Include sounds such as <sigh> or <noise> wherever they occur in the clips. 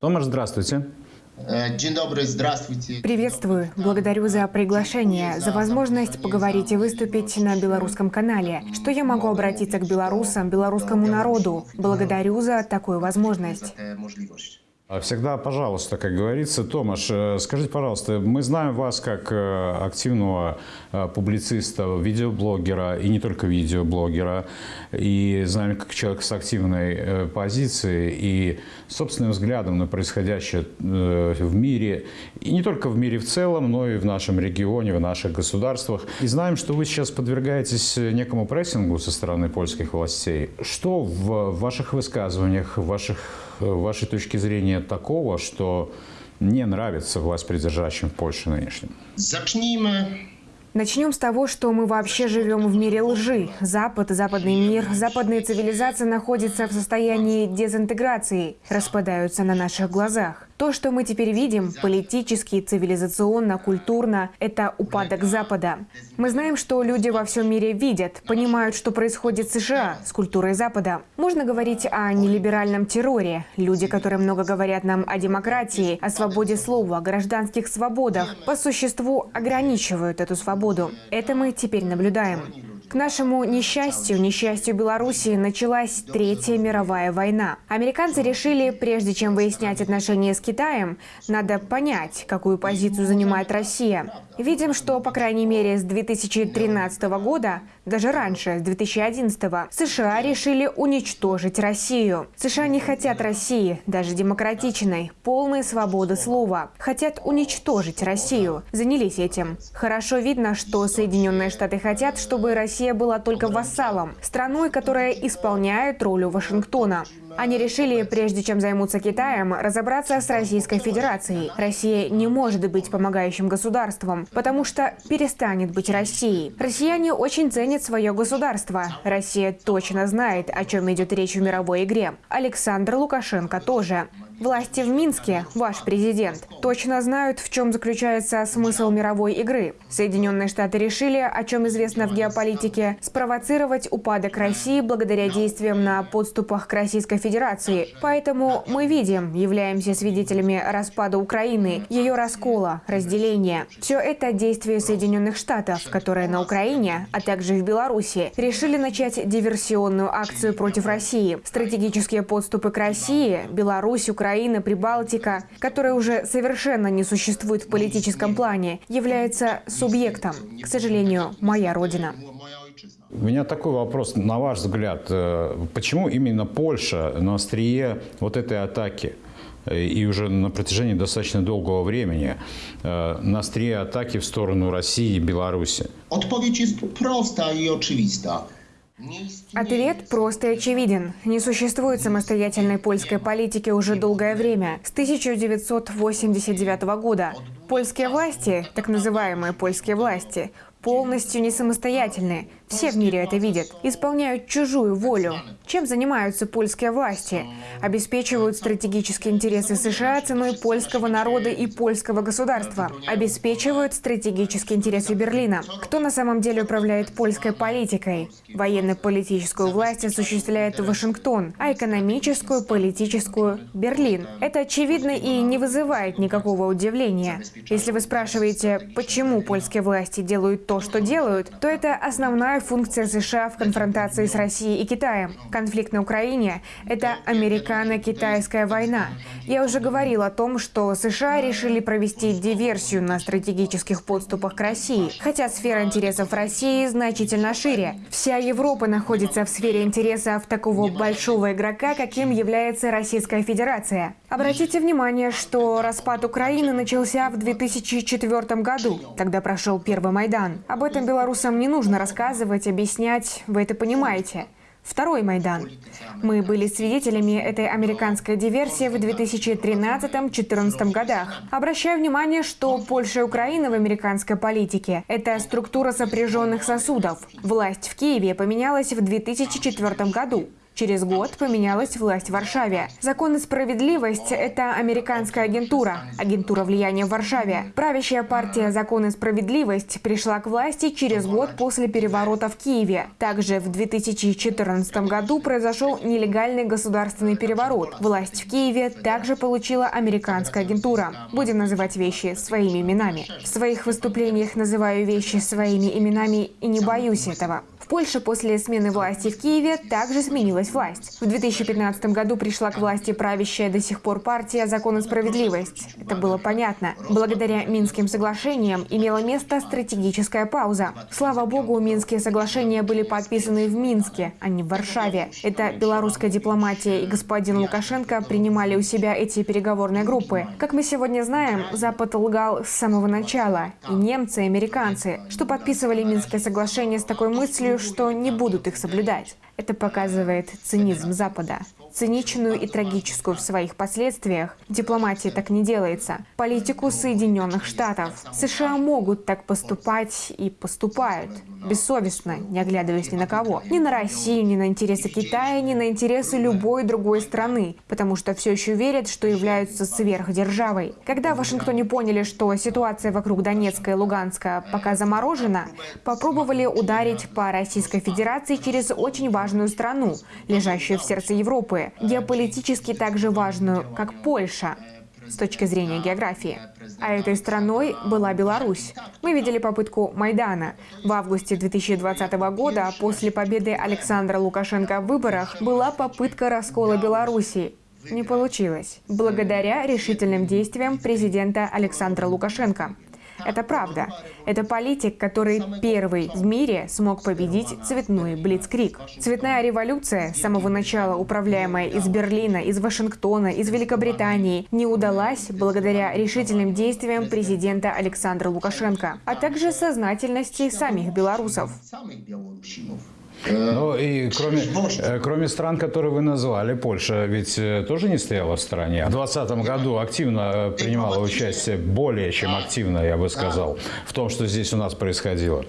Томаш, здравствуйте. Э, Dzień dobry, здравствуйте. Приветствую. Благодарю за приглашение, за возможность поговорить и выступить на белорусском канале. Что я могу обратиться к белорусам, белорусскому народу? Благодарю за такую возможность. А Всегда, пожалуйста, как говорится. Томаш, э, скажите, пожалуйста, мы знаем вас как э, активного э, публициста, видеоблогера, и не только видеоблогера, и знаем как человека с активной позицией и собственным взглядом на происходящее в мире, и не только в мире в целом, но и в нашем регионе, в наших государствах. И знаем, что вы сейчас подвергаетесь некому прессингу со стороны польских властей. Что в ваших высказываниях, в ваших вашей точки зрения такого, что не нравится власть придержащим в Польше нынешним? Zacznijmy Начнем с того, что мы вообще живем в мире лжи. Запад, западный мир, западные цивилизации находятся в состоянии дезинтеграции, распадаются на наших глазах. То, что мы теперь видим, политически, цивилизационно, культурно, это упадок Запада. Мы знаем, что люди во всем мире видят, понимают, что происходит в США с культурой Запада. Можно говорить о нелиберальном терроре. Люди, которые много говорят нам о демократии, о свободе слова, о гражданских свободах, по существу ограничивают эту свободу. Это мы теперь наблюдаем. К нашему несчастью, несчастью Беларуси, началась Третья мировая война. Американцы решили, прежде чем выяснять отношения с Китаем, надо понять, какую позицию занимает Россия. Видим, что, по крайней мере, с 2013 года, даже раньше, с 2011, США решили уничтожить Россию. США не хотят России, даже демократичной, полной свободы слова. Хотят уничтожить Россию. Занялись этим. Хорошо видно, что Соединенные Штаты хотят, чтобы Россия была только вассалом, страной, которая исполняет роль Вашингтона. Они решили, прежде чем займутся Китаем, разобраться с Российской Федерацией. Россия не может быть помогающим государством, потому что перестанет быть Россией. Россияне очень ценят свое государство. Россия точно знает, о чем идет речь в мировой игре. Александр Лукашенко тоже. Власти в Минске, ваш президент, точно знают, в чем заключается смысл мировой игры. Соединенные Штаты решили, о чем известно в геополитике, спровоцировать упадок России благодаря действиям на подступах к Российской Федерации. Поэтому мы видим, являемся свидетелями распада Украины, ее раскола, разделения. Все это действия Соединенных Штатов, которые на Украине, а также в Беларуси, решили начать диверсионную акцию против России. Стратегические подступы к России, Беларусь, Украина, Прибалтика, которая уже совершенно не существует в политическом плане, является субъектом. К сожалению, моя родина. Ojczyzna. У меня такой вопрос, на ваш взгляд, э, почему именно Польша на острие вот этой атаки? э, И уже на протяжении достаточно долгого времени э, на острие атаки в сторону России и Беларуси. Odpowiedź jest prosta i oczywista. Ответ прост и очевиден. Не существует самостоятельной польской политики уже долгое время, с 1989 года. Польские власти, так называемые польские власти, полностью не самостоятельны. Все в мире это видят. Исполняют чужую волю. Чем занимаются польские власти? Обеспечивают стратегические интересы США ценой польского народа и польского государства. Обеспечивают стратегические интересы Берлина. Кто на самом деле управляет польской политикой? Военно-политическую власть осуществляет Вашингтон, а экономическую, политическую – Берлин. Это очевидно и не вызывает никакого удивления. Если вы спрашиваете, почему польские власти делают то, что делают, то это основная функция США в конфронтации с Россией и Китаем. Конфликт на Украине – это американо-китайская война. Я уже говорил о том, что США решили провести диверсию на стратегических подступах к России, хотя сфера интересов России значительно шире. Вся Европа находится в сфере интересов такого большого игрока, каким является Российская Федерация. Обратите внимание, что распад Украины начался в 2004 году. Тогда прошел первый Майдан. Об этом белорусам не нужно рассказывать, объяснять, вы это понимаете. Второй Майдан. Мы были свидетелями этой американской диверсии в 2013-2014 годах. Обращаю внимание, что Польша и Украина в американской политике – это структура сопряженных сосудов. Власть в Киеве поменялась в 2004 году. Через год поменялась власть в Варшаве. Закон и справедливость – это американская агентура, агентура влияния в Варшаве. Правящая партия «Закон и справедливость» пришла к власти через год после переворота в Киеве. Также в 2014 году произошел нелегальный государственный переворот. Власть в Киеве также получила американская агентура. Будем называть вещи своими именами. В своих выступлениях называю вещи своими именами и не боюсь этого. В Польше после смены власти в Киеве также сменилась власть. В 2015 году пришла к власти правящая до сих пор партия «Закон и справедливость». Это было понятно. Благодаря Минским соглашениям имела место стратегическая пауза. Слава богу, Минские соглашения были подписаны в Минске, а не в Варшаве. Это белорусская дипломатия и господин Лукашенко принимали у себя эти переговорные группы. Как мы сегодня знаем, Запад лгал с самого начала. И немцы, и американцы, что подписывали Минские соглашения с такой мыслью, что не будут их соблюдать. Это показывает цинизм Запада. Циничную и трагическую в своих последствиях. Дипломатия так не делается. Политику Соединенных Штатов. США могут так поступать и поступают. Бессовестно, не оглядываясь ни на кого. Ни на Россию, ни на интересы Китая, ни на интересы любой другой страны. Потому что все еще верят, что являются сверхдержавой. Когда в Вашингтоне поняли, что ситуация вокруг Донецка и Луганска пока заморожена, попробовали ударить по Российской Федерации через очень важную страну, лежащую в сердце Европы, геополитически также важную, как Польша с точки зрения географии. А этой страной была Беларусь. Мы видели попытку Майдана. В августе 2020 года, после победы Александра Лукашенко в выборах, была попытка раскола Беларуси. Не получилось. Благодаря решительным действиям президента Александра Лукашенко. Это правда. Это политик, который первый в мире смог победить цветной блицкрик. Цветная революция, с самого начала управляемая из Берлина, из Вашингтона, из Великобритании, не удалась благодаря решительным действиям президента Александра Лукашенко, а также сознательности самих белорусов. Ну и кроме, э, кроме стран, которые вы назвали, Польша ведь э, тоже не стояла в стороне. В 2020 году активно э, принимала участие, более чем активно, я бы сказал, в том, что здесь у нас происходило.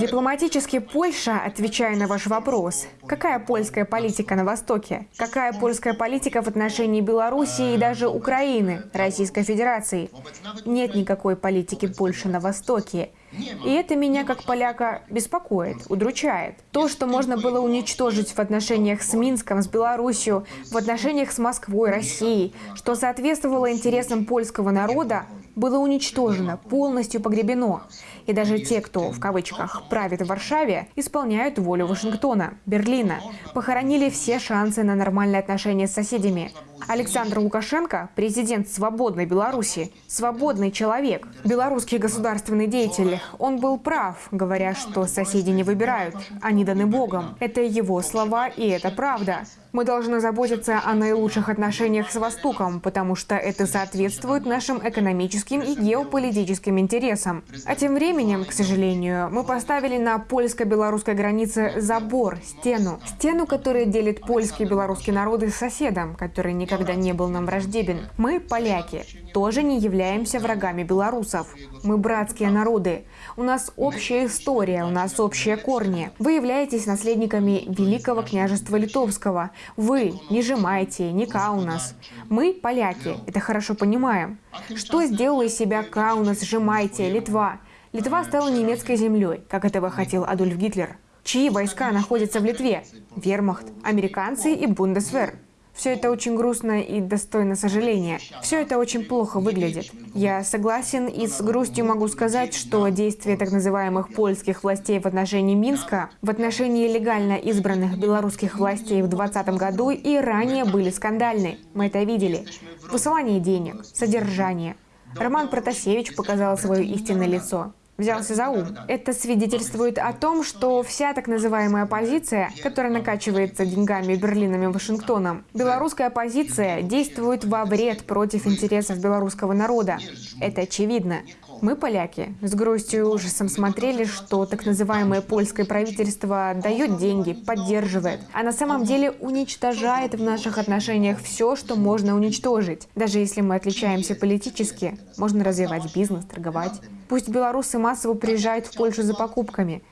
Дипломатически Польша, отвечая на ваш вопрос, какая польская политика на Востоке? Какая польская политика в отношении Белоруссии и даже Украины, Российской Федерации? Нет никакой политики Польши на Востоке. И это меня, как поляка, беспокоит, удручает. То, что можно было уничтожить в отношениях с Минском, с Белоруссией, в отношениях с Москвой, Россией, что соответствовало интересам польского народа, было уничтожено, полностью погребено. И даже те, кто, в кавычках, правит в Варшаве, исполняют волю Вашингтона, Берлина, похоронили все шансы на нормальные отношения с соседями. Александр Лукашенко – президент свободной Беларуси, свободный человек, белорусский государственный деятель. Он был прав, говоря, что соседи не выбирают, они даны Богом. Это его слова, и это правда. Мы должны заботиться о наилучших отношениях с Востоком, потому что это соответствует нашим экономическим и геополитическим интересам. А тем временем, к сожалению, мы поставили на польско-белорусской границе забор, стену. Стену, которая делит польские и белорусские народы с соседом, который никогда не был нам враждебен. Мы, поляки, тоже не являемся врагами белорусов. Мы братские народы. У нас общая история, у нас общие корни. Вы являетесь наследниками Великого княжества Литовского, вы не Жемайте, не Каунас. Мы, поляки, это хорошо понимаем. Что сделала из себя Каунас, Жемайте, Литва? Литва стала немецкой землей, как этого хотел Адольф Гитлер. Чьи войска находятся в Литве? Вермахт, американцы и Бундесвер. Все это очень грустно и достойно сожаления. Все это очень плохо выглядит. Я согласен и с грустью могу сказать, что действия так называемых польских властей в отношении Минска, в отношении легально избранных белорусских властей в 2020 году и ранее были скандальны. Мы это видели. Высылание денег, содержание. Роман Протасевич показал свое истинное лицо взялся за ум. Это свидетельствует о том, что вся так называемая оппозиция, которая накачивается деньгами Берлином и Вашингтоном, белорусская оппозиция действует во вред против интересов белорусского народа. Это очевидно. Мы, поляки, с грустью и ужасом смотрели, что так называемое польское правительство дает деньги, поддерживает, а на самом деле уничтожает в наших отношениях все, что можно уничтожить. Даже если мы отличаемся политически, можно развивать бизнес, торговать. Пусть белорусы массово приезжают в Польшу за покупками.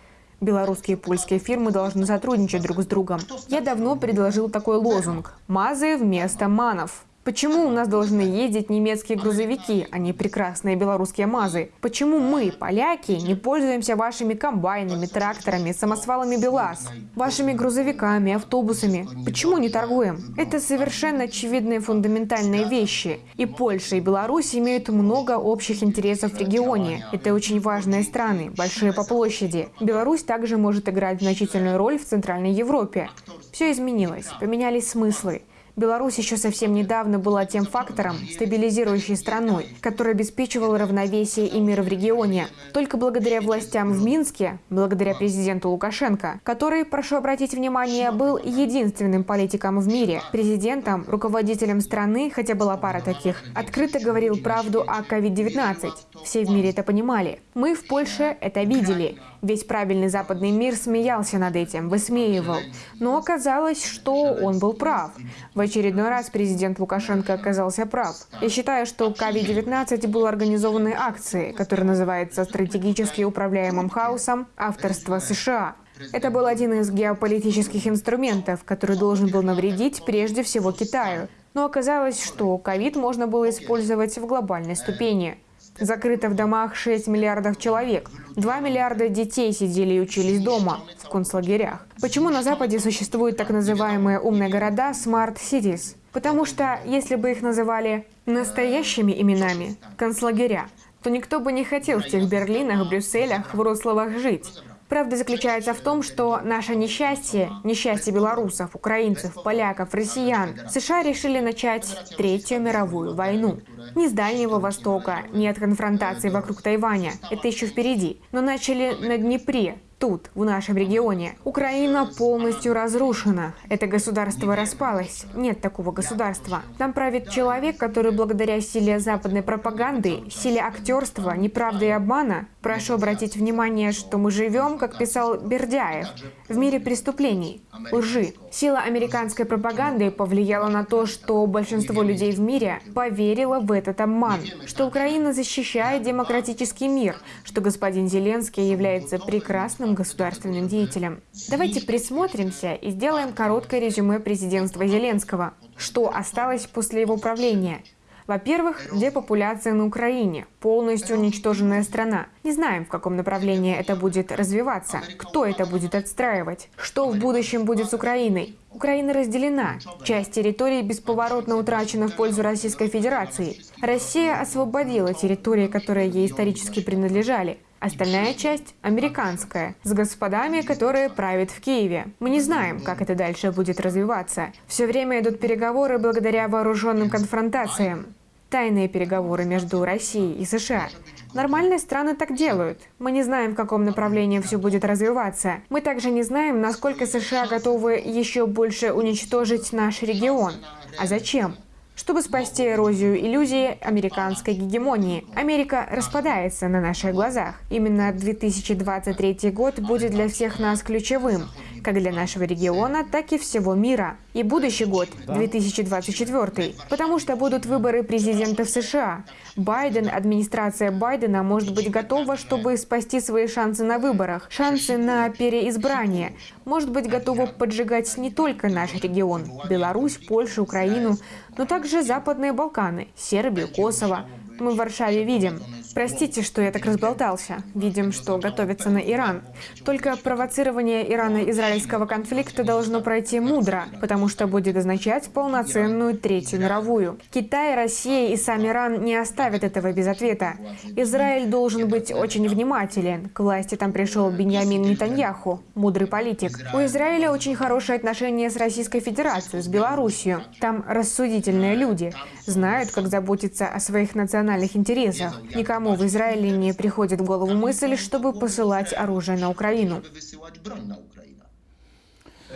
Белорусские и польские фирмы должны сотрудничать друг с другом. Я давно предложил такой лозунг «Мазы вместо манов». Почему у нас должны ездить немецкие грузовики, а не прекрасные белорусские МАЗы? Почему мы, поляки, не пользуемся вашими комбайнами, тракторами, самосвалами БелАЗ, вашими грузовиками, автобусами? Почему не торгуем? Это совершенно очевидные фундаментальные вещи. И Польша, и Беларусь имеют много общих интересов в регионе. Это очень важные страны, большие по площади. Беларусь также может играть значительную роль в Центральной Европе. Все изменилось, поменялись смыслы. Беларусь еще совсем недавно была тем фактором, стабилизирующей страной, который обеспечивал равновесие и мир в регионе. Только благодаря властям в Минске, благодаря президенту Лукашенко, который, прошу обратить внимание, был единственным политиком в мире, президентом, руководителем страны, хотя была пара таких, открыто говорил правду о COVID-19. Все в мире это понимали. Мы в Польше это видели. Весь правильный западный мир смеялся над этим, высмеивал. Но оказалось, что он был прав. В очередной раз президент Лукашенко оказался прав. Я считаю, что КАВИ-19 был организованной акцией, которая называется «Стратегически управляемым хаосом. Авторство США». Это был один из геополитических инструментов, который должен был навредить прежде всего Китаю. Но оказалось, что ковид можно было использовать в глобальной ступени. Закрыто в домах 6 миллиардов человек. 2 миллиарда детей сидели и учились дома, в концлагерях. Почему на Западе существуют так называемые умные города Smart Cities? Потому что если бы их называли настоящими именами, концлагеря, то никто бы не хотел в тех Берлинах, Брюсселях, Вроцлавах жить. Правда заключается в том, что наше несчастье, несчастье белорусов, украинцев, поляков, россиян, США решили начать Третью мировую войну. Не с Дальнего Востока, не от конфронтации вокруг Тайваня, это еще впереди, но начали на Днепре, тут, в нашем регионе. Украина полностью разрушена. Это государство распалось. Нет такого государства. Там правит человек, который благодаря силе западной пропаганды, силе актерства, неправды и обмана, прошу обратить внимание, что мы живем, как писал Бердяев, в мире преступлений, лжи. Сила американской пропаганды повлияла на то, что большинство людей в мире поверило в этот обман, что Украина защищает демократический мир, что господин Зеленский является прекрасным государственным деятелем. Давайте присмотримся и сделаем короткое резюме президентства Зеленского. Что осталось после его правления? Во-первых, депопуляция на Украине, полностью уничтоженная страна. Не знаем, в каком направлении это будет развиваться, кто это будет отстраивать, что в будущем будет с Украиной. Украина разделена. Часть территории бесповоротно утрачена в пользу Российской Федерации. Россия освободила территории, которые ей исторически принадлежали. Остальная часть – американская, с господами, которые правят в Киеве. Мы не знаем, как это дальше будет развиваться. Все время идут переговоры благодаря вооруженным конфронтациям. Тайные переговоры между Россией и США. Нормальные страны так делают. Мы не знаем, в каком направлении все будет развиваться. Мы также не знаем, насколько США готовы еще больше уничтожить наш регион. А зачем? Чтобы спасти эрозию иллюзии американской гегемонии. Америка распадается на наших глазах. Именно 2023 год будет для всех нас ключевым, как для нашего региона, так и всего мира. И будущий год, 2024, потому что будут выборы президента в США. Байден, администрация Байдена может быть готова, чтобы спасти свои шансы на выборах, шансы на переизбрание. Может быть готова поджигать не только наш регион, Беларусь, Польшу, Украину, но также Западные Балканы, Сербию, Косово. Мы в Варшаве видим. Простите, что я так разболтался. Видим, что готовится на Иран. Только провоцирование Ирано-израильского конфликта должно пройти мудро, потому что будет означать полноценную Третью мировую. Китай, Россия и сам Иран не оставят этого без ответа. Израиль должен быть очень внимателен. К власти там пришел Беньямин Нетаньяху, мудрый политик. У Израиля очень хорошие отношения с Российской Федерацией, с Белоруссией. Там рассудительные люди, знают, как заботиться о своих национальных интересах. Никому Почему в Израиле не приходит в голову мысль, чтобы посылать оружие на Украину?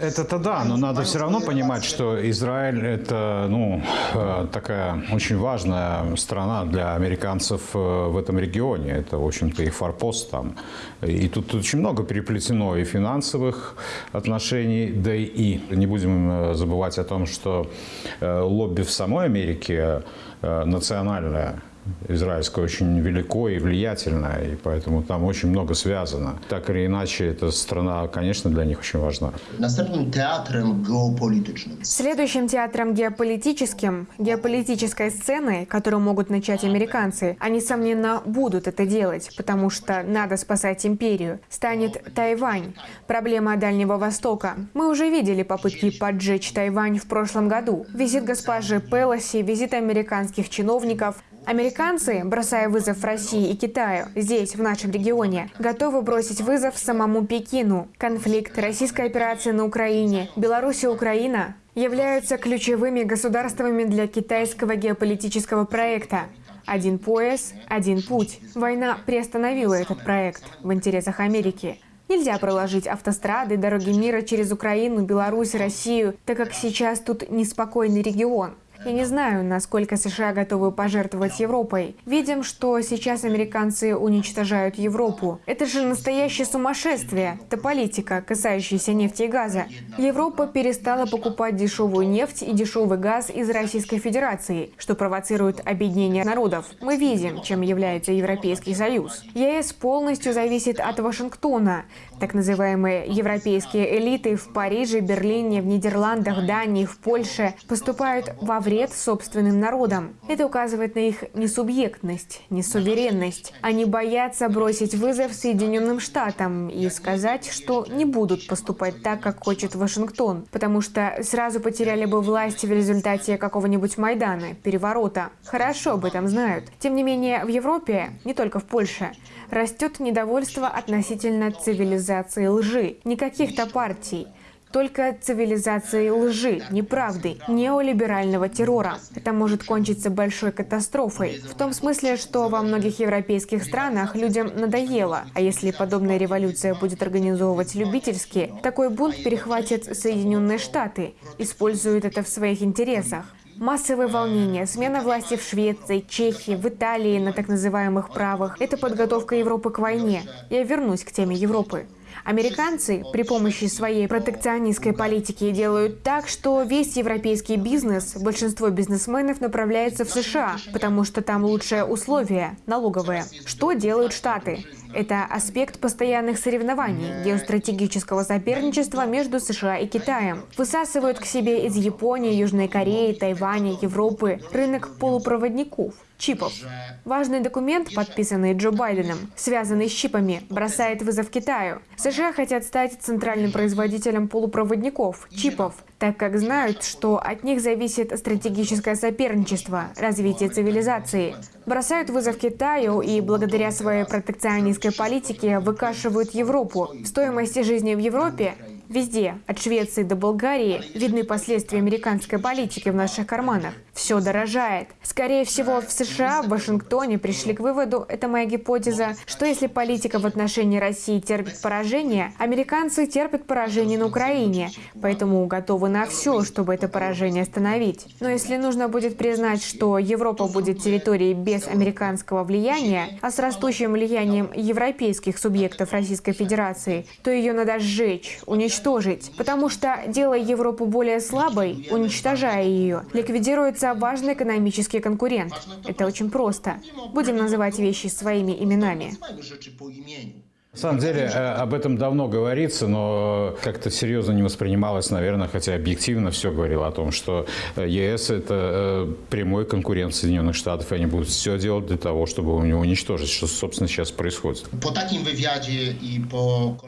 Это-то да, но надо все равно понимать, что Израиль – это ну, э, такая очень важная страна для американцев э, в этом регионе. Это, в общем-то, их форпост там. И тут очень много переплетено и финансовых отношений, да и не будем э, забывать о том, что лобби в самой Америке национальное, израильское очень велико и влиятельное, и поэтому там очень много связано. Так или иначе, эта страна, конечно, для них очень важна. Następnym teatrem geopolitycznym Следующим театром геополитическим, геополитической сценой, которую могут начать американцы, они, несомненно, будут это делать, потому что надо спасать империю, станет Тайвань, проблема Дальнего Востока. Мы уже видели попытки поджечь Тайвань в прошлом году. Визит госпожи Пелоси, визит американских чиновников – Американцы, бросая вызов России и Китаю здесь, в нашем регионе, готовы бросить вызов самому Пекину. Конфликт, российская операция на Украине, Беларусь и Украина являются ключевыми государствами для китайского геополитического проекта. Один пояс, один путь. Война приостановила этот проект в интересах Америки. Нельзя проложить автострады, дороги мира через Украину, Беларусь, Россию, так как сейчас тут неспокойный регион. Я не знаю, насколько США готовы пожертвовать Европой. Видим, что сейчас американцы уничтожают Европу. Это же настоящее сумасшествие. Это политика, касающаяся нефти и газа. Европа перестала покупать дешевую нефть и дешевый газ из Российской Федерации, что провоцирует объединение народов. Мы видим, чем является Европейский Союз. ЕС полностью зависит от Вашингтона. Так называемые европейские элиты в Париже, Берлине, в Нидерландах, Дании, в Польше поступают во вред собственным народам. Это указывает на их несубъектность, несуверенность. Они боятся бросить вызов Соединенным Штатам и сказать, что не будут поступать так, как хочет Вашингтон, потому что сразу потеряли бы власть в результате какого-нибудь Майдана, переворота. Хорошо об этом знают. Тем не менее, в Европе, не только в Польше, растет недовольство относительно цивилизации лжи. Не каких-то партий, только цивилизации лжи, неправды, неолиберального террора. Это может кончиться большой катастрофой. В том смысле, что во многих европейских странах людям надоело. А если подобная революция будет организовывать любительски, такой бунт перехватят Соединенные Штаты, используют это в своих интересах. Массовые волнения, смена власти в Швеции, Чехии, в Италии на так называемых правах – это подготовка Европы к войне. Я вернусь к теме Европы. Американцы при помощи своей протекционистской политики делают так, что весь европейский бизнес, большинство бизнесменов направляется в США, потому что там лучшие условия, налоговые. Что делают Штаты? Это аспект постоянных соревнований, геостратегического соперничества между США и Китаем. Высасывают к себе из Японии, Южной Кореи, Тайваня, Европы рынок полупроводников чипов. Важный документ, подписанный Джо Байденом, связанный с чипами, бросает вызов Китаю. США хотят стать центральным производителем полупроводников, чипов, так как знают, что от них зависит стратегическое соперничество, развитие цивилизации. Бросают вызов Китаю и благодаря своей протекционистской политике выкашивают Европу. Стоимость жизни в Европе Везде, от Швеции до Болгарии, видны последствия американской политики в наших карманах. Все дорожает. Скорее всего, в США, в Вашингтоне пришли к выводу, это моя гипотеза, что если политика в отношении России терпит поражение, американцы терпят поражение на Украине, поэтому готовы на все, чтобы это поражение остановить. Но если нужно будет признать, что Европа будет территорией без американского влияния, а с растущим влиянием европейских субъектов Российской Федерации, то ее надо сжечь, уничтожить уничтожить, потому что, делая Европу более слабой, уничтожая ее, ликвидируется важный экономический конкурент. Это очень просто. Будем называть вещи своими именами. На самом деле э, об этом давно говорится, но как-то серьезно не воспринималось, наверное, хотя объективно все говорило о том, что э, ЕС – это э, прямой конкурент Соединенных Штатов, и они будут все делать для того, чтобы у него уничтожить, что, собственно, сейчас происходит.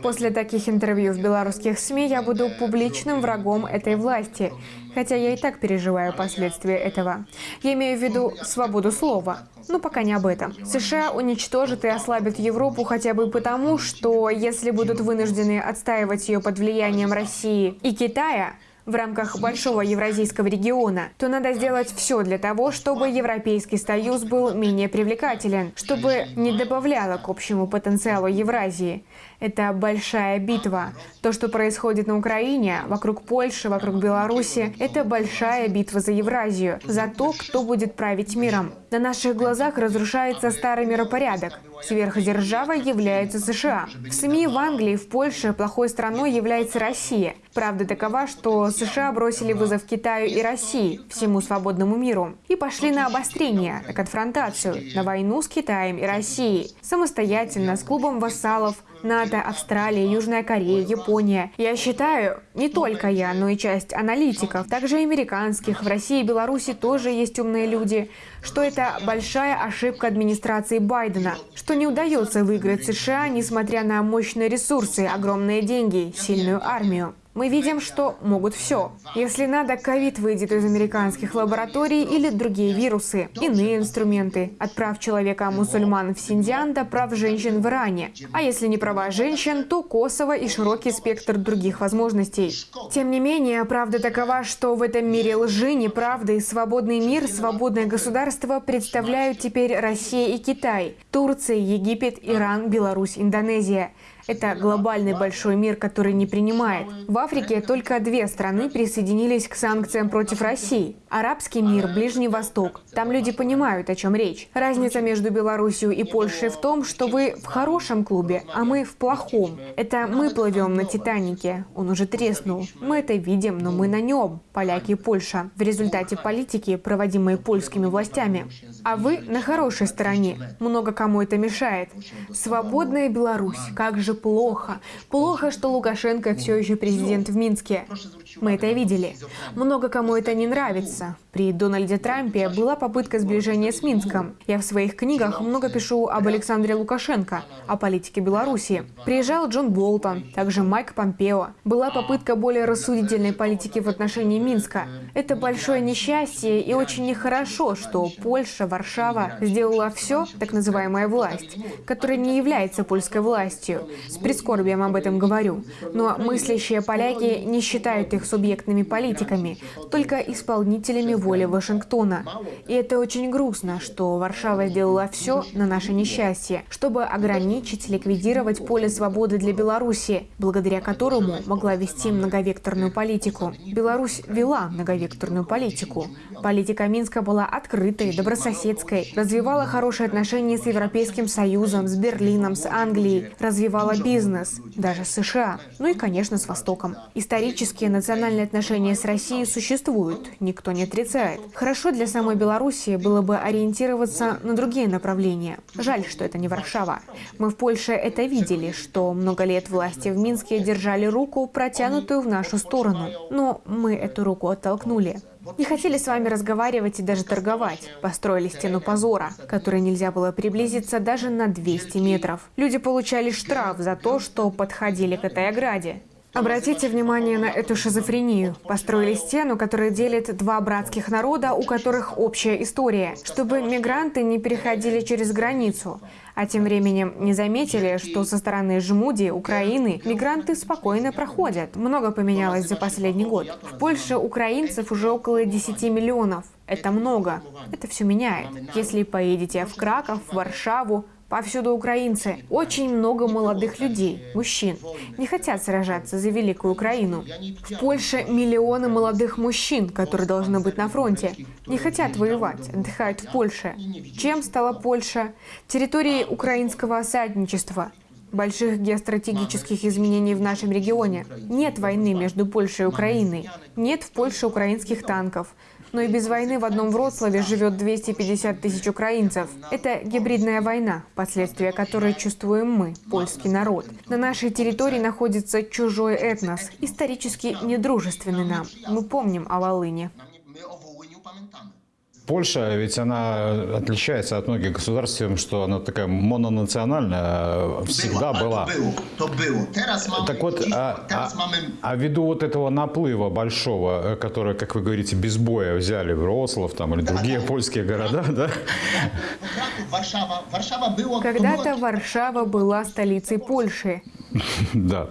После таких интервью в белорусских СМИ я буду публичным врагом этой власти, хотя я и так переживаю последствия этого. Я имею в виду свободу слова. Но пока не об этом. США уничтожат и ослабят Европу хотя бы потому, что если будут вынуждены отстаивать ее под влиянием России и Китая, в рамках большого евразийского региона, то надо сделать все для того, чтобы Европейский Союз был менее привлекателен, чтобы не добавляло к общему потенциалу Евразии. Это большая битва. То, что происходит на Украине, вокруг Польши, вокруг Беларуси, это большая битва за Евразию, за то, кто будет править миром. На наших глазах разрушается старый миропорядок. Сверхдержавой является США. В СМИ в Англии, в Польше плохой страной является Россия. Правда такова, что США бросили вызов Китаю и России, всему свободному миру, и пошли на обострение, на конфронтацию, на войну с Китаем и Россией, самостоятельно, с клубом вассалов, НАТО, Австралия, Южная Корея, Япония. Я считаю, не только я, но и часть аналитиков, также американских, в России и Беларуси тоже есть умные люди, что это большая ошибка администрации Байдена, что не удается выиграть США, несмотря на мощные ресурсы, огромные деньги, сильную армию. Мы видим, что могут все. Если надо, ковид выйдет из американских лабораторий или другие вирусы, иные инструменты. От прав человека-мусульман в Синдиан до прав женщин в Иране. А если не права женщин, то Косово и широкий спектр других возможностей. Тем не менее, правда такова, что в этом мире лжи, неправды, свободный мир, свободное государство представляют теперь Россия и Китай, Турция, Египет, Иран, Беларусь, Индонезия. Это глобальный большой мир, который не принимает. В Африке только две страны присоединились к санкциям против России. Арабский мир, Ближний Восток. Там люди понимают, о чем речь. Разница между Белоруссией и Польшей в том, что вы в хорошем клубе, а мы в плохом. Это мы плывем на Титанике. Он уже треснул. Мы это видим, но мы на нем. Поляки и Польша. В результате политики, проводимой польскими властями. А вы на хорошей стороне. Много кому это мешает. Свободная Беларусь. Как же плохо. Плохо, что Лукашенко все еще президент в Минске. Мы это видели. Много кому это не нравится. При Дональде Трампе была попытка сближения с Минском. Я в своих книгах много пишу об Александре Лукашенко, о политике Беларуси. Приезжал Джон Болтон, также Майк Помпео. Была попытка более рассудительной политики в отношении Минска. Это большое несчастье и очень нехорошо, что Польша, Варшава сделала все, так называемая власть, которая не является польской властью. С прискорбием об этом говорю. Но мыслящие поляки не считают их субъектными политиками, только исполнителями воли Вашингтона. И это очень грустно, что Варшава сделала все на наше несчастье, чтобы ограничить, ликвидировать поле свободы для Беларуси, благодаря которому могла вести многовекторную политику. Беларусь вела многовекторную политику. Политика Минска была открытой, добрососедской, развивала хорошие отношения с Европейским Союзом, с Берлином, с Англией, развивала бизнес, даже США, ну и, конечно, с Востоком. Исторические национальные отношения с Россией существуют, никто не отрицает. Хорошо для самой Белоруссии было бы ориентироваться на другие направления. Жаль, что это не Варшава. Мы в Польше это видели, что много лет власти в Минске держали руку, протянутую в нашу сторону. Но мы эту руку оттолкнули. Не хотели с вами разговаривать и даже торговать. Построили стену позора, которой нельзя было приблизиться даже на 200 метров. Люди получали штраф за то, что подходили к этой ограде. Обратите внимание на эту шизофрению. Построили стену, которая делит два братских народа, у которых общая история, чтобы мигранты не переходили через границу. А тем временем не заметили, что со стороны Жмуди, Украины, мигранты спокойно проходят. Много поменялось за последний год. В Польше украинцев уже около 10 миллионов. Это много. Это все меняет. Если поедете в Краков, в Варшаву, Повсюду украинцы. Очень много молодых людей, мужчин. Не хотят сражаться за Великую Украину. В Польше миллионы молодых мужчин, которые должны быть на фронте. Не хотят воевать, отдыхают в Польше. Чем стала Польша? Территорией украинского осадничества больших геостратегических изменений в нашем регионе. Нет войны между Польшей и Украиной. Нет в Польше украинских танков. Но и без войны в одном Вроцлаве живет 250 тысяч украинцев. Это гибридная война, последствия которой чувствуем мы, польский народ. На нашей территории находится чужой этнос, исторически недружественный нам. Мы помним о Волыне. Польша, ведь она отличается от многих государств тем, что она такая мононациональная, всегда была. To było. Teraz mamy, Так вот, а, а- а ввиду вот этого наплыва большого, э, который, как вы говорите, без боя взяли Вроцлав там, или другие польские города, да? Warszawa było... to Когда-то Варшава была столицей Польши. Да.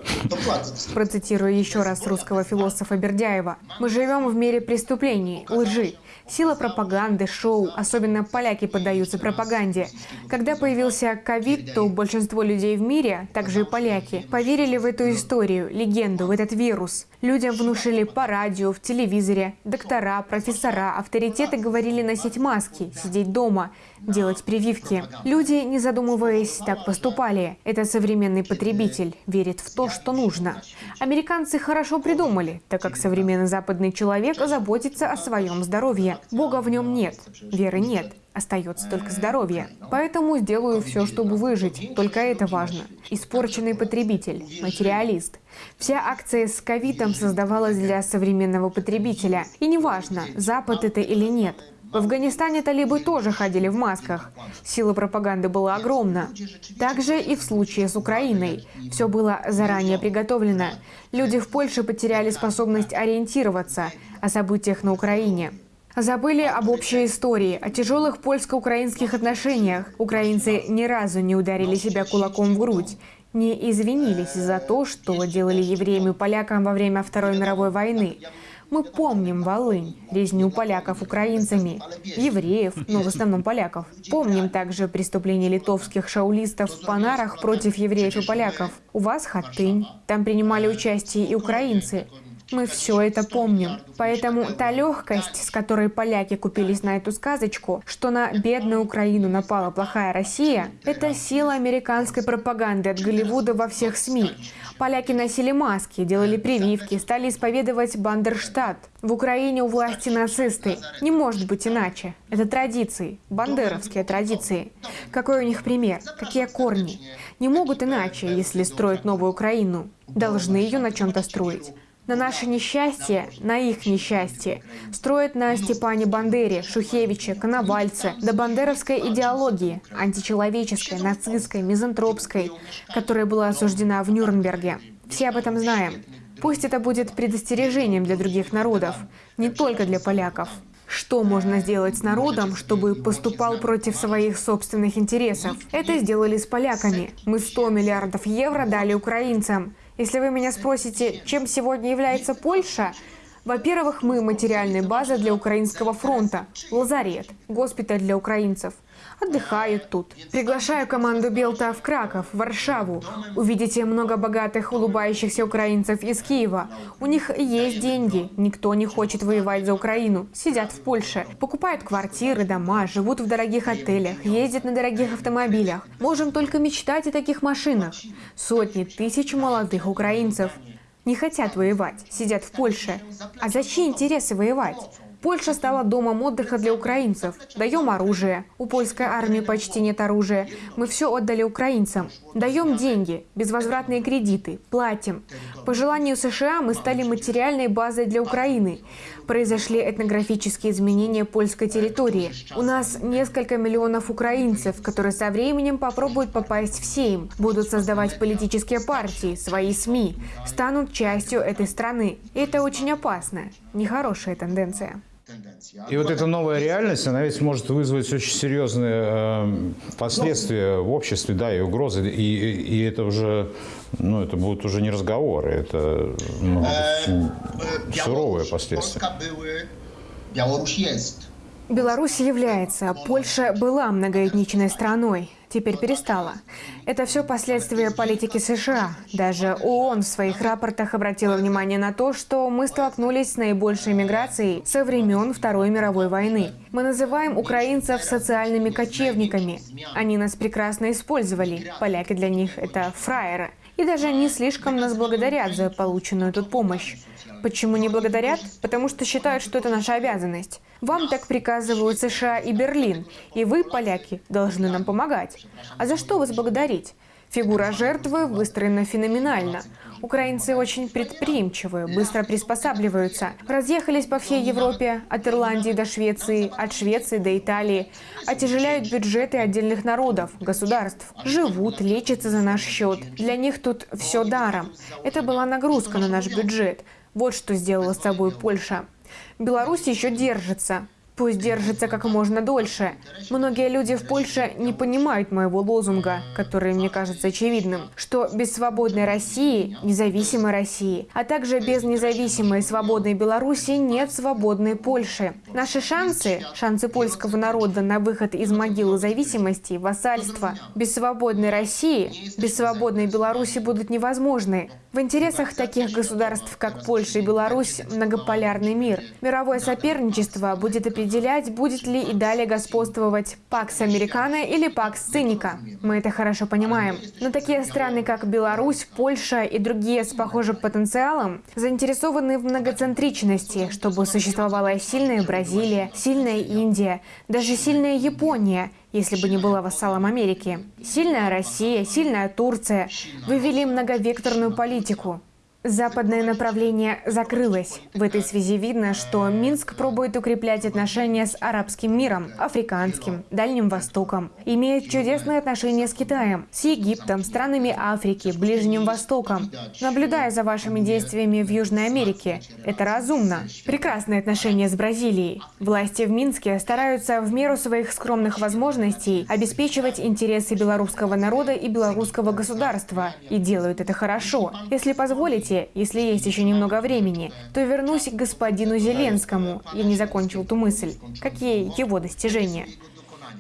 Процитирую еще раз русского философа Бердяева. «Мы живем в мире преступлений, лжи, сила пропаганды, шоу, особенно поляки поддаются пропаганде. Когда появился ковид, то большинство людей в мире, также и поляки, поверили в эту историю, легенду, в этот вирус. Людям внушили по радио, в телевизоре, доктора, профессора, авторитеты говорили носить маски, сидеть дома. Делать прививки. Люди, не задумываясь, так поступали. Это современный потребитель, верит в то, что нужно. Американцы хорошо придумали, так как современный западный человек заботится о своем здоровье. Бога в нем нет, веры нет. Остается только здоровье. Поэтому сделаю все, чтобы выжить. Только это важно. Испорченный потребитель, материалист. Вся акция с ковидом создавалась для современного потребителя. И неважно, Запад это или нет. В Афганистане талибы тоже ходили в масках. Сила пропаганды была огромна. Также и в случае с Украиной. Все было заранее приготовлено. Люди в Польше потеряли способность ориентироваться о событиях на Украине. Забыли об общей истории, о тяжелых польско-украинских отношениях. Украинцы ни разу не ударили себя кулаком в грудь, не извинились за то, что делали евреям и полякам во время Второй мировой войны. Мы помним Волынь, резню поляков украинцами, евреев, но в основном поляков. Помним также преступления литовских шаулистов в Панарах против евреев и поляков. У вас Хаттынь, там принимали участие и украинцы. Мы все это помним. Поэтому та легкость, с которой поляки купились на эту сказочку, что на бедную Украину напала плохая Россия, это сила американской пропаганды от Голливуда во всех СМИ. Поляки носили маски, делали прививки, стали исповедовать Бандерштадт. В Украине у власти нацисты. Не может быть иначе. Это традиции, бандеровские традиции. Какой у них пример? Какие корни? Не могут иначе, если строят новую Украину. Должны ее на чем-то строить на наше несчастье, на их несчастье, строят на Степане Бандере, Шухевиче, Коновальце, до бандеровской идеологии, античеловеческой, нацистской, мизантропской, которая была осуждена в Нюрнберге. Все об этом знаем. Пусть это будет предостережением для других народов, не только для поляков. Что можно сделать с народом, чтобы поступал против своих собственных интересов? Это сделали с поляками. Мы 100 миллиардов евро дали украинцам. Если вы меня спросите, чем сегодня является Польша, во-первых, мы материальная база для Украинского фронта, лазарет, госпиталь для украинцев. Отдыхают тут. Приглашаю команду Белта в Краков, в Варшаву. Увидите много богатых, улыбающихся украинцев из Киева. У них есть деньги. Никто не хочет воевать за Украину. Сидят в Польше. Покупают квартиры, дома, живут в дорогих отелях, ездят на дорогих автомобилях. Можем только мечтать о таких машинах. Сотни тысяч молодых украинцев не хотят воевать, сидят в Польше. А зачем интересы воевать? Польша стала домом отдыха для украинцев. Даем оружие. У польской армии почти нет оружия. Мы все отдали украинцам. Даем деньги, безвозвратные кредиты, платим. По желанию США мы стали материальной базой для Украины. Произошли этнографические изменения польской территории. У нас несколько миллионов украинцев, которые со временем попробуют попасть в Сейм, будут создавать политические партии, свои СМИ, станут частью этой страны. И это очень опасно. Нехорошая тенденция. И вот эта новая реальность, она ведь может вызвать очень серьезные э, последствия в обществе, да, и угрозы. И, и это уже, ну, это будут уже не разговоры, это ну, суровые последствия. Беларусь является, Польша была многоэтничной страной, теперь перестала. Это все последствия политики США. Даже ООН в своих рапортах обратила внимание на то, что мы столкнулись с наибольшей миграцией со времен Второй мировой войны. Мы называем украинцев социальными кочевниками. Они нас прекрасно использовали. Поляки для них это фраеры. И даже не слишком нас благодарят за полученную тут помощь. Почему не благодарят? Потому что считают, что это наша обязанность. Вам так приказывают США и Берлин, и вы, поляки, должны нам помогать. А за что вас благодарить? Фигура жертвы выстроена феноменально. Украинцы очень предприимчивые, быстро приспосабливаются. Разъехались по всей Европе, от Ирландии до Швеции, от Швеции до Италии. Отяжеляют бюджеты отдельных народов, государств. Живут, лечатся за наш счет. Для них тут все даром. Это была нагрузка на наш бюджет. Вот что сделала с собой Польша. Беларусь еще держится. Пусть держится как можно дольше. Многие люди в Польше не понимают моего лозунга, который мне кажется очевидным, что без свободной России, независимой России, а также без независимой и свободной Беларуси нет свободной Польши. Наши шансы, шансы польского народа на выход из могилы зависимости, вассальства, без свободной России, без свободной Беларуси будут невозможны. В интересах таких государств, как Польша и Беларусь, многополярный мир. Мировое соперничество будет определено определять, будет ли и далее господствовать Пакс Американо или Пакс Циника. Мы это хорошо понимаем. Но такие страны, как Беларусь, Польша и другие с похожим потенциалом, заинтересованы в многоцентричности, чтобы существовала сильная Бразилия, сильная Индия, даже сильная Япония, если бы не была вассалом Америки. Сильная Россия, сильная Турция вывели многовекторную политику. Западное направление закрылось. В этой связи видно, что Минск пробует укреплять отношения с арабским миром, африканским, Дальним Востоком. Имеет чудесные отношения с Китаем, с Египтом, странами Африки, Ближним Востоком. Наблюдая за вашими действиями в Южной Америке, это разумно. Прекрасные отношения с Бразилией. Власти в Минске стараются в меру своих скромных возможностей обеспечивать интересы белорусского народа и белорусского государства. И делают это хорошо. Если позволите, позволите, если есть еще немного времени, то вернусь к господину Зеленскому. Я не закончил ту мысль. Какие его достижения?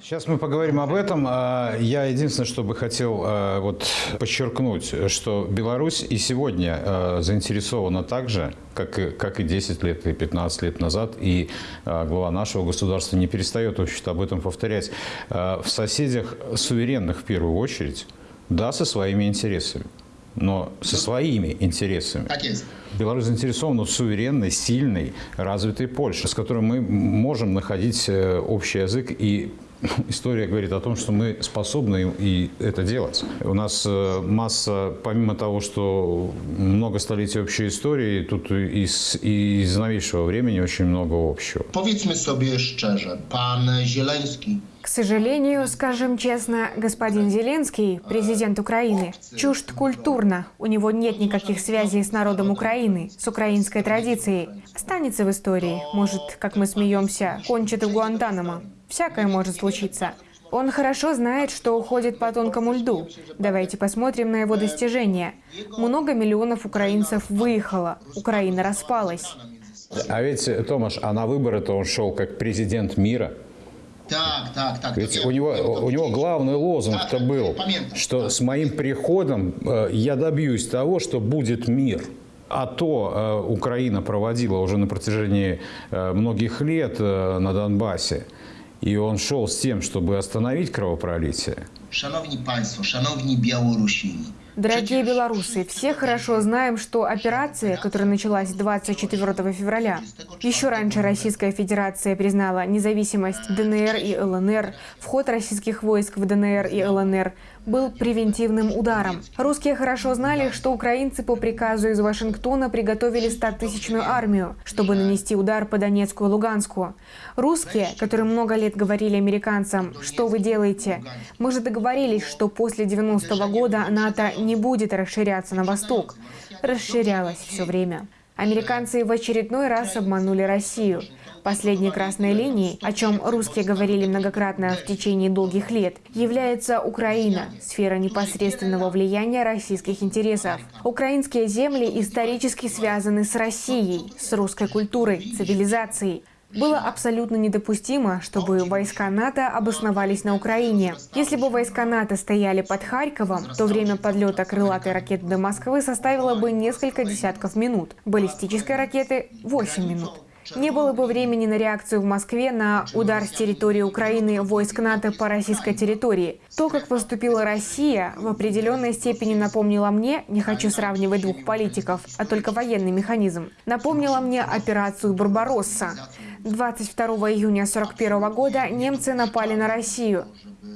Сейчас мы поговорим об этом. А, я единственное, что бы хотел а, вот подчеркнуть, что Беларусь и сегодня а, заинтересована так же, как и, как и 10 лет и 15 лет назад, и глава нашего государства не перестает, в об этом повторять, в соседях суверенных в первую очередь, да, со своими интересами но со своими интересами. Беларусь заинтересована в суверенной, сильной, развитой Польше, с которой мы можем находить э, общий язык и <laughs> История говорит о том, что мы способны и это делать. У нас э, масса, помимо того, что много столетий общей истории, тут из, из новейшего времени очень много общего. Powiedzmy sobie szczerze, pan Zieleński к сожалению, скажем честно, господин Зеленский, президент Украины, чужд культурно. У него нет никаких связей с народом Украины, с украинской традицией. Останется в истории. Может, как мы смеемся, кончит в Гуантанамо. Всякое может случиться. Он хорошо знает, что уходит по тонкому льду. Давайте посмотрим на его достижения. Много миллионов украинцев выехало. Украина распалась. А ведь, Томаш, а на выборы-то он шел как президент мира. Так, так, так. Ведь у него, у него главный лозунг-то был, что с моим приходом э, я добьюсь того, что будет мир. А то э, Украина проводила уже на протяжении э, многих лет на Донбассе. И он шел с тем, чтобы остановить кровопролитие. Шановні панство, шановні білорусини, Дорогие белорусы, все хорошо знаем, что операция, которая началась 24 февраля, еще раньше Российская Федерация признала независимость ДНР и ЛНР, вход российских войск в ДНР и ЛНР был превентивным ударом. Русские хорошо знали, что украинцы по приказу из Вашингтона приготовили 100-тысячную армию, чтобы нанести удар по Донецку и Луганску. Русские, которые много лет говорили американцам, что вы делаете? Мы же договорились, что после 90-го года НАТО не будет расширяться на восток. Расширялось все время. Американцы в очередной раз обманули Россию. Последней красной линией, о чем русские говорили многократно в течение долгих лет, является Украина, сфера непосредственного влияния российских интересов. Украинские земли исторически связаны с Россией, с русской культурой, цивилизацией. Было абсолютно недопустимо, чтобы войска НАТО обосновались на Украине. Если бы войска НАТО стояли под Харьковом, то время подлета крылатой ракеты до Москвы составило бы несколько десятков минут, баллистической ракеты – 8 минут. Не было бы времени на реакцию в Москве на удар с территории Украины войск НАТО по российской территории. То, как поступила Россия, в определенной степени напомнило мне, не хочу сравнивать двух политиков, а только военный механизм, напомнило мне операцию «Барбаросса». 22 июня 1941 года немцы напали на Россию.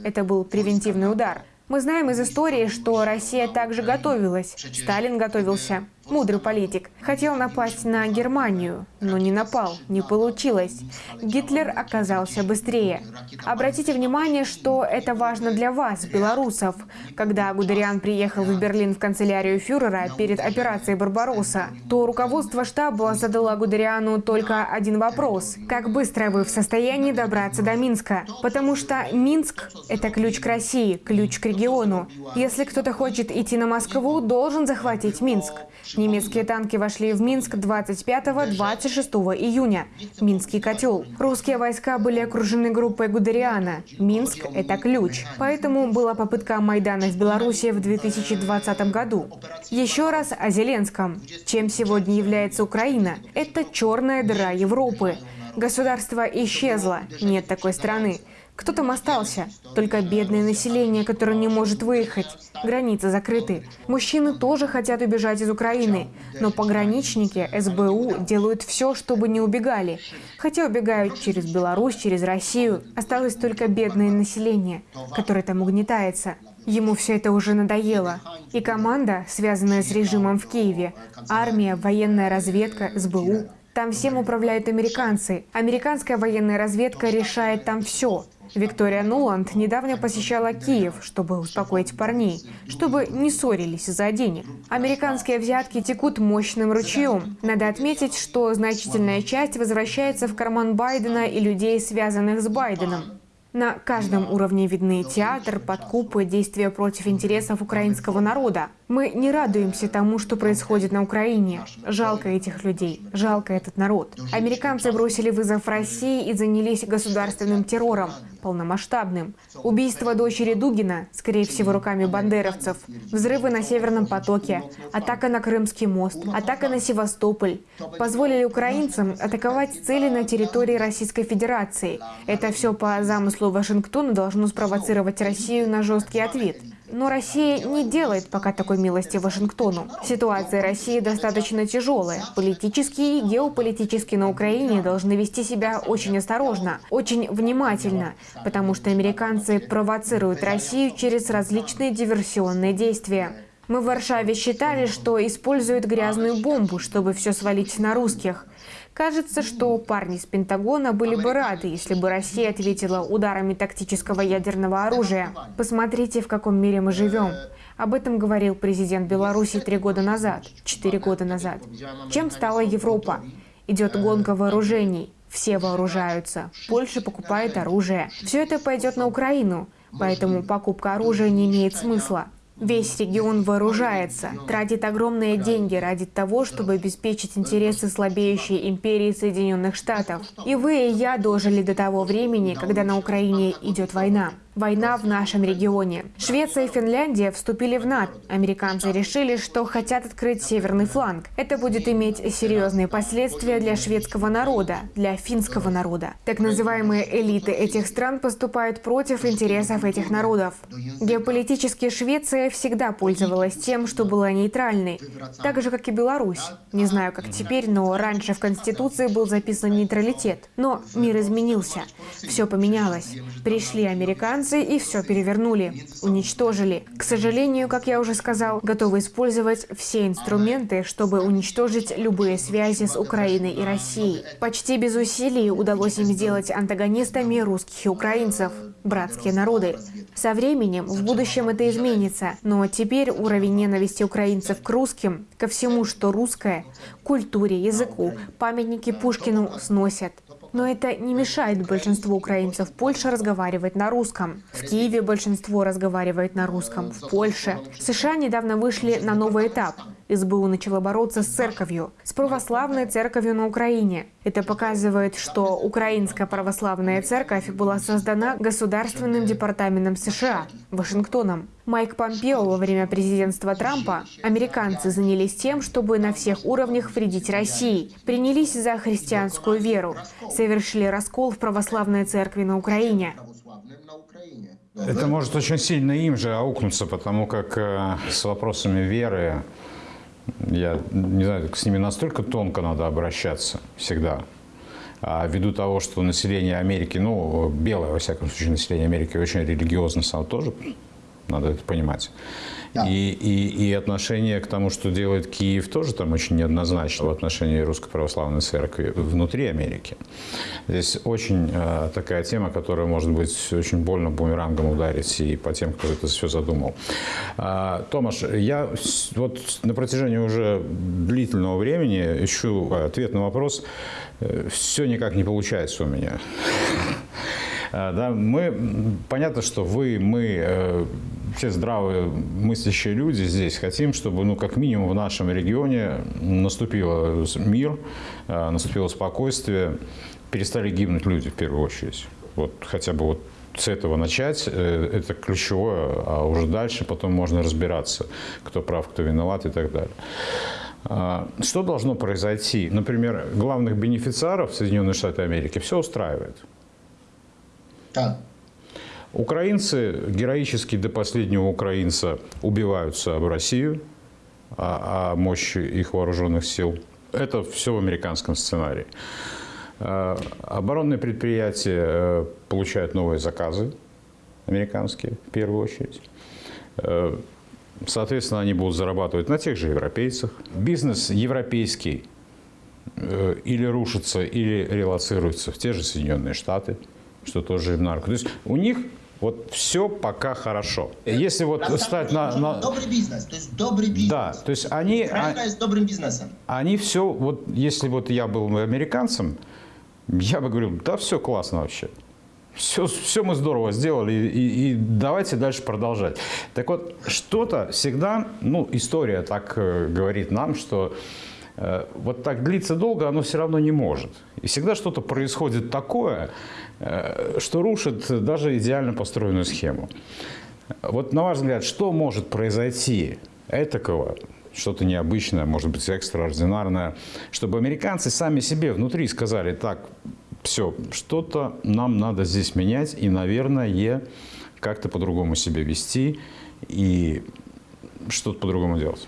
Это был превентивный удар. Мы знаем из истории, что Россия также готовилась. Сталин готовился. Мудрый политик. Хотел напасть на Германию, но не напал, не получилось. Гитлер оказался быстрее. Обратите внимание, что это важно для вас, белорусов. Когда Гудериан приехал в Берлин в канцелярию фюрера перед операцией «Барбаросса», то руководство штаба задало Гудериану только один вопрос. Как быстро вы в состоянии добраться до Минска? Потому что Минск – это ключ к России, ключ к региону. Если кто-то хочет идти на Москву, должен захватить Минск. Немецкие танки вошли в Минск 25-26 июня. Минский котел. Русские войска были окружены группой Гудериана. Минск – это ключ. Поэтому была попытка Майдана в Беларуси в 2020 году. Еще раз о Зеленском. Чем сегодня является Украина? Это черная дыра Европы. Государство исчезло, нет такой страны. Кто там остался? Только бедное население, которое не может выехать. Границы закрыты. Мужчины тоже хотят убежать из Украины. Но пограничники, СБУ делают все, чтобы не убегали. Хотя убегают через Беларусь, через Россию. Осталось только бедное население, которое там угнетается. Ему все это уже надоело. И команда, связанная с режимом в Киеве, армия, военная разведка, СБУ, там всем управляют американцы. Американская военная разведка решает там все. Виктория Нуланд недавно посещала Киев, чтобы успокоить парней, чтобы не ссорились из-за денег. Американские взятки текут мощным ручьем. Надо отметить, что значительная часть возвращается в карман Байдена и людей, связанных с Байденом. На каждом уровне видны театр, подкупы, действия против интересов украинского народа. Мы не радуемся тому, что происходит на Украине. Жалко этих людей, жалко этот народ. Американцы бросили вызов России и занялись государственным террором, полномасштабным. Убийство дочери Дугина, скорее всего, руками бандеровцев. Взрывы на Северном потоке, атака на Крымский мост, атака на Севастополь. Позволили украинцам атаковать цели на территории Российской Федерации. Это все по замыслу что Вашингтон должно спровоцировать Россию на жесткий ответ. Но Россия не делает пока такой милости Вашингтону. Ситуация России достаточно тяжелая. Политически и геополитически на Украине должны вести себя очень осторожно, очень внимательно, потому что американцы провоцируют Россию через различные диверсионные действия. Мы в Варшаве считали, что используют грязную бомбу, чтобы все свалить на русских. Кажется, что парни с Пентагона были бы рады, если бы Россия ответила ударами тактического ядерного оружия. Посмотрите, в каком мире мы живем. Об этом говорил президент Беларуси три года назад, четыре года назад. Чем стала Европа? Идет гонка вооружений. Все вооружаются. Польша покупает оружие. Все это пойдет на Украину. Поэтому покупка оружия не имеет смысла. Весь регион вооружается, тратит огромные деньги ради того, чтобы обеспечить интересы слабеющей империи Соединенных Штатов. И вы и я дожили до того времени, когда на Украине идет война. Война в нашем регионе. Швеция и Финляндия вступили в НАТО. Американцы решили, что хотят открыть северный фланг. Это будет иметь серьезные последствия для шведского народа, для финского народа. Так называемые элиты этих стран поступают против интересов этих народов. Геополитически Швеция всегда пользовалась тем, что была нейтральной, так же, как и Беларусь. Не знаю, как теперь, но раньше в Конституции был записан нейтралитет. Но мир изменился. Все поменялось. Пришли американцы, Франции и все перевернули, уничтожили. К сожалению, как я уже сказал, готовы использовать все инструменты, чтобы уничтожить любые связи с Украиной и Россией. Почти без усилий удалось им сделать антагонистами русских и украинцев, братские народы. Со временем, в будущем это изменится, но теперь уровень ненависти украинцев к русским, ко всему, что русское, культуре, языку, памятники Пушкину сносят. Но это не мешает большинству украинцев в Польше разговаривать на русском. В Киеве большинство разговаривает на русском, в Польше. США недавно вышли на новый этап. СБУ начала бороться с церковью, с православной церковью на Украине. Это показывает, что Украинская православная церковь была создана Государственным департаментом США, Вашингтоном. Майк Помпео во время президентства Трампа американцы занялись тем, чтобы на всех уровнях вредить России, принялись за христианскую веру, совершили раскол в православной церкви на Украине. Это может очень сильно им же аукнуться, потому как э, с вопросами веры я не знаю, с ними настолько тонко надо обращаться всегда. А ввиду того, что население Америки, ну, белое, во всяком случае, население Америки очень религиозно само тоже, надо это понимать. И, и, и отношение к тому, что делает Киев, тоже там очень неоднозначно в отношении Русской Православной Церкви внутри Америки. Здесь очень э, такая тема, которая может быть очень больно бумерангом ударить и по тем, кто это все задумал. А, Томаш, я вот на протяжении уже длительного времени ищу ответ на вопрос. Э, все никак не получается у меня. А, да, мы, понятно, что вы, мы э, все здравые мыслящие люди здесь хотим, чтобы, ну, как минимум в нашем регионе наступил мир, э, наступило спокойствие, перестали гибнуть люди в первую очередь. Вот хотя бы вот с этого начать, э, это ключевое, а уже дальше потом можно разбираться, кто прав, кто виноват и так далее. А, Что должно произойти? Например, главных бенефициаров Соединенные Штаты Америки все устраивает. Tak. Украинцы героически до последнего украинца убиваются об Россию, о, о мощи их вооруженных сил. Это все в американском сценарии. Э, Оборонные предприятия э, получают новые заказы, американские в первую очередь. Э, Соответственно, они будут зарабатывать на тех же европейцах. Бизнес европейский э, или рушится, или релацируется в те же Соединенные Штаты, что тоже им на руку. То есть у них вот все пока хорошо. Если вот Prawda? стать на... на- Dobry biznes, to jest dobry biznes. Да, то есть они, а- Ukraina jest dobrym biznesem. они все, вот если вот я был бы американцем, я бы говорил, да все классно вообще. Все, все мы здорово сделали, и, и- давайте дальше продолжать. Так вот, что-то всегда, ну, история так э, говорит нам, что э, вот так длиться долго оно все равно не может. И всегда что-то происходит такое, что рушит даже идеально построенную схему. Вот на ваш взгляд, что может произойти этакого, что-то необычное, может быть, экстраординарное, чтобы американцы сами себе внутри сказали, так, все, что-то нам надо здесь менять и, наверное, как-то по-другому себя вести и что-то по-другому делать.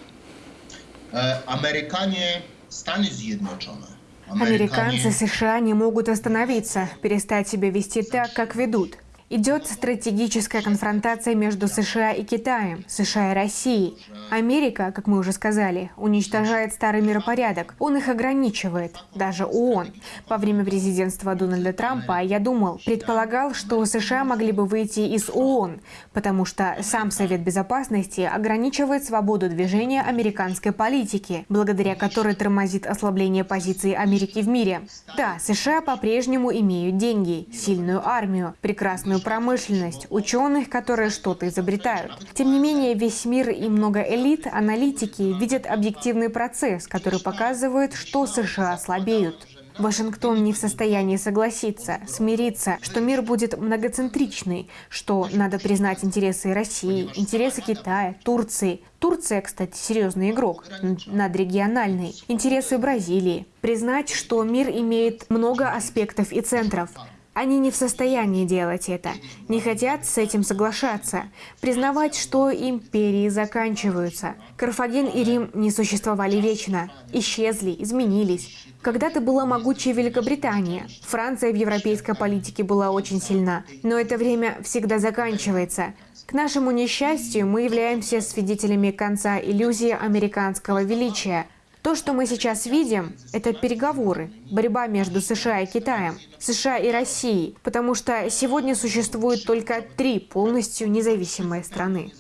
E, Amerykanie, Stany Zjednoczone. Американцы США не могут остановиться, перестать себя вести так, как ведут. Идет стратегическая конфронтация между США и Китаем, США и Россией. Америка, как мы уже сказали, уничтожает старый миропорядок. Он их ограничивает, даже ООН. Во время президентства Дональда Трампа я думал, предполагал, что США могли бы выйти из ООН, потому что сам Совет Безопасности ограничивает свободу движения американской политики, благодаря которой тормозит ослабление позиции Америки в мире. Да, США по-прежнему имеют деньги, сильную армию, прекрасную промышленность, ученых, которые что-то изобретают. Тем не менее, весь мир и много элит, аналитики видят объективный процесс, который показывает, что США слабеют. Вашингтон не в состоянии согласиться, смириться, что мир будет многоцентричный, что надо признать интересы России, интересы Китая, Турции. Турция, кстати, серьезный игрок, надрегиональный. Интересы Бразилии. Признать, что мир имеет много аспектов и центров. Они не в состоянии делать это, не хотят с этим соглашаться, признавать, что империи заканчиваются. Карфаген и Рим не существовали вечно, исчезли, изменились. Когда-то была могучая Великобритания, Франция в европейской политике была очень сильна, но это время всегда заканчивается. К нашему несчастью, мы являемся свидетелями конца иллюзии американского величия – то, что мы сейчас видим, это переговоры, борьба между США и Китаем, США и Россией, потому что сегодня существует только три полностью независимые страны.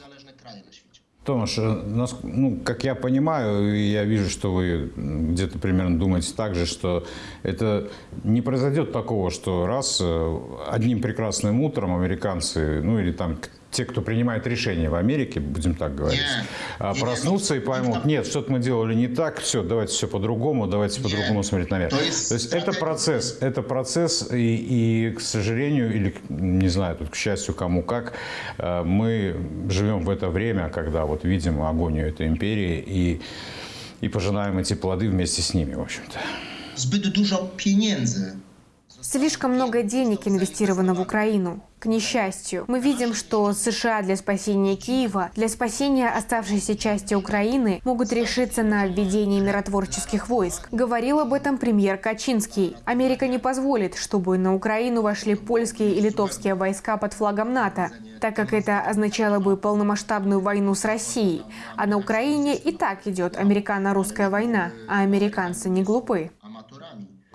Томаш, э, нас- ну, как я понимаю, я вижу, что вы где-то примерно думаете так же, что это не произойдет такого, что раз э, одним прекрасным утром американцы, ну или там те, кто принимает решения в Америке, будем так говорить, а, Не, проснутся ну, и поймут, нет, что-то мы делали не так, все, давайте все по-другому, давайте по-другому смотреть на мир. То есть То есть это процесс, это процесс, и, и, к сожалению, или, не знаю, тут, к счастью, кому как, э, мы живем в это время, когда вот видим агонию этой империи и, и пожинаем эти плоды вместе с ними, в общем-то. Zbyt dużo pieniędzy Слишком много денег инвестировано в Украину. К несчастью, мы видим, что США для спасения Киева, для спасения оставшейся части Украины могут решиться на введение миротворческих войск. Говорил об этом премьер Качинский. Америка не позволит, чтобы на Украину вошли польские и литовские войска под флагом НАТО, так как это означало бы полномасштабную войну с Россией. А на Украине и так идет американо-русская война, а американцы не глупы.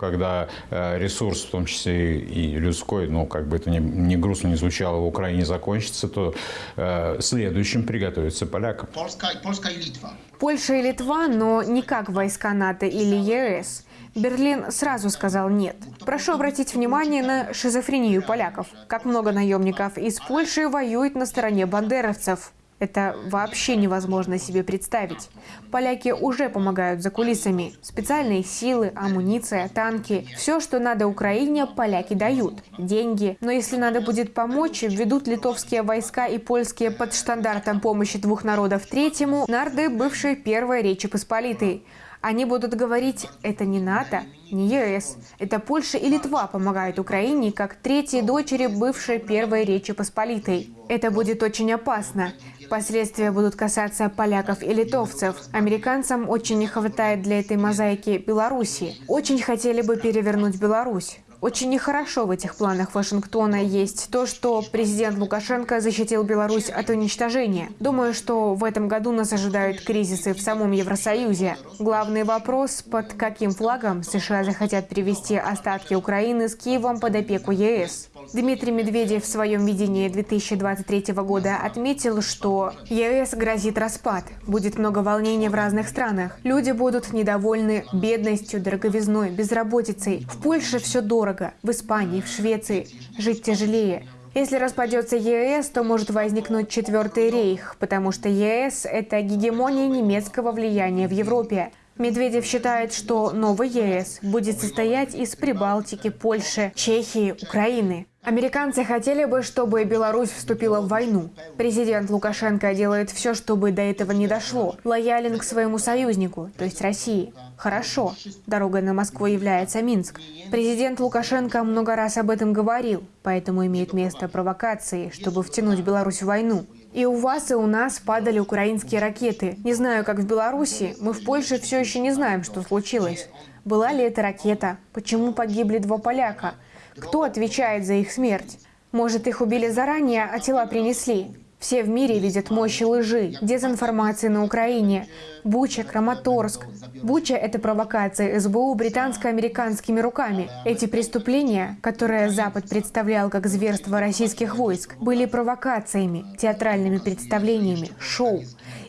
Когда э, ресурс, в том числе и людской, ну, как бы это ни, ни грустно не звучало, в Украине закончится, то э, следующим приготовиться полякам. Polska i Litwa. Польша и Литва, но не как войска НАТО или ЕС. Берлин сразу сказал «нет». Прошу обратить внимание на шизофрению поляков. Как много наемников из Польши воюет на стороне бандеровцев. Это вообще невозможно себе представить. Поляки уже помогают за кулисами. Специальные силы, амуниция, танки. Все, что надо Украине, поляки дают. Деньги. Но если надо будет помочь, введут литовские войска и польские под штандартом помощи двух народов третьему, нарды бывшей Первой Речи Посполитой. Они будут говорить, это не НАТО, не ЕС, это Польша и Литва помогают Украине как третьей дочери бывшей Первой Речи Посполитой. Это будет очень опасно. Последствия будут касаться поляков и литовцев. Американцам очень не хватает для этой мозаики Беларуси. Очень хотели бы перевернуть Беларусь. Очень нехорошо в этих планах Вашингтона есть то, что президент Лукашенко защитил Беларусь от уничтожения. Думаю, что в этом году нас ожидают кризисы в самом Евросоюзе. Главный вопрос, под каким флагом США захотят перевести остатки Украины с Киевом под опеку ЕС. Дмитрий Медведев в своем видении 2023 года отметил, что ЕС грозит распад, будет много волнений в разных странах. Люди будут недовольны бедностью, дороговизной, безработицей. В Польше все дорого, в Испании, в Швеции жить тяжелее. Если распадется ЕС, то может возникнуть четвертый рейх, потому что ЕС – это гегемония немецкого влияния в Европе. Медведев считает, что новый ЕС будет состоять из Прибалтики, Польши, Чехии, Украины. Американцы хотели бы, чтобы Беларусь вступила в войну. Президент Лукашенко делает все, чтобы до этого не дошло. Лоялен к своему союзнику, то есть России. Хорошо. Дорогой на Москву является Минск. Президент Лукашенко много раз об этом говорил, поэтому имеет место провокации, чтобы втянуть Беларусь в войну. И у вас, и у нас падали украинские ракеты. Не знаю, как в Беларуси, мы в Польше все еще не знаем, что случилось. Была ли это ракета? Почему погибли два поляка? Кто отвечает за их смерть? Может, их убили заранее, а тела принесли? Все в мире видят мощи лжи, дезинформации на Украине. Буча, Краматорск. Буча – это провокация СБУ британско-американскими руками. Эти преступления, которые Запад представлял как зверство российских войск, были провокациями, театральными представлениями, шоу.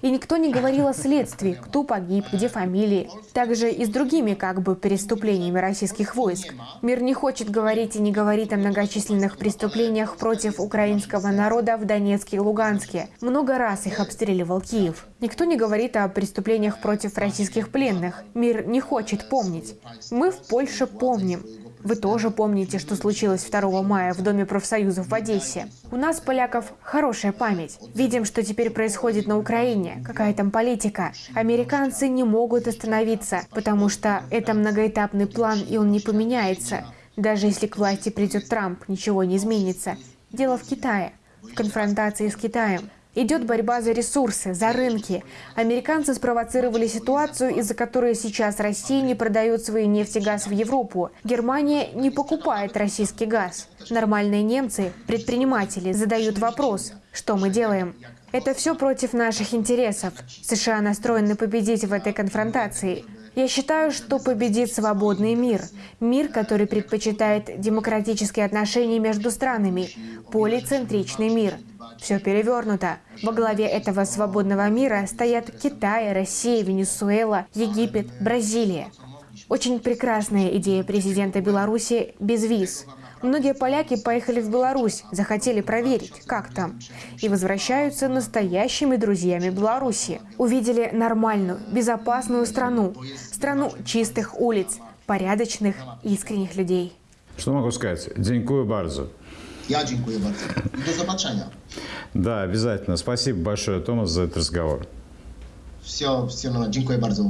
И никто не говорил о следствии, кто погиб, где фамилии. Также и с другими как бы преступлениями российских войск. Мир не хочет говорить и не говорит о многочисленных преступлениях против украинского народа в Донецке и Луганске. Много раз их обстреливал Киев. Никто не говорит о преступлениях против российских пленных. Мир не хочет помнить. Мы в Польше помним. Вы тоже помните, что случилось 2 мая в Доме профсоюзов в Одессе. У нас, поляков, хорошая память. Видим, что теперь происходит на Украине, какая там политика. Американцы не могут остановиться, потому что это многоэтапный план, и он не поменяется. Даже если к власти придет Трамп, ничего не изменится. Дело в Китае, в конфронтации с Китаем. Идет борьба за ресурсы, за рынки. Американцы спровоцировали ситуацию, из-за которой сейчас Россия не продает свои нефть и газ в Европу. Германия не покупает российский газ. Нормальные немцы, предприниматели, задают вопрос, что мы делаем. Это все против наших интересов. США настроены победить в этой конфронтации. Я считаю, что победит свободный мир. Мир, который предпочитает демократические отношения между странами. Полицентричный мир. Все перевернуто. Во главе этого свободного мира стоят Китай, Россия, Венесуэла, Египет, Бразилия. Очень прекрасная идея президента Беларуси без виз. Многие поляки поехали в Беларусь, захотели проверить, как там, и возвращаются настоящими друзьями Беларуси. Увидели нормальную, безопасную страну, страну чистых улиц, порядочных, искренних людей. Что могу сказать? Дзинькую Барзу. Ja dziękuję bardzo. Do zobaczenia. Да, обязательно. Спасибо большое, Томас, за этот разговор. Все, все, dziękuję bardzo.